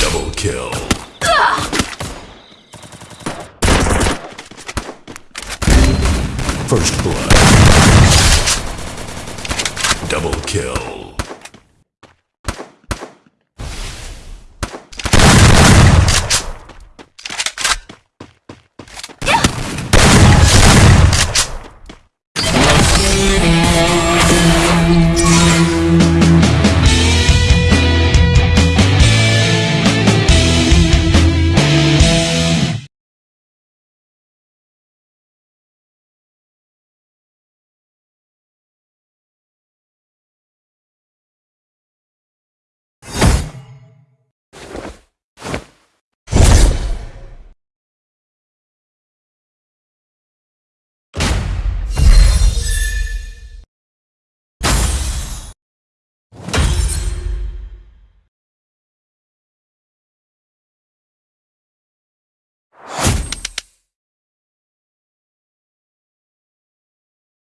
Double kill. First blood. Double kill. Música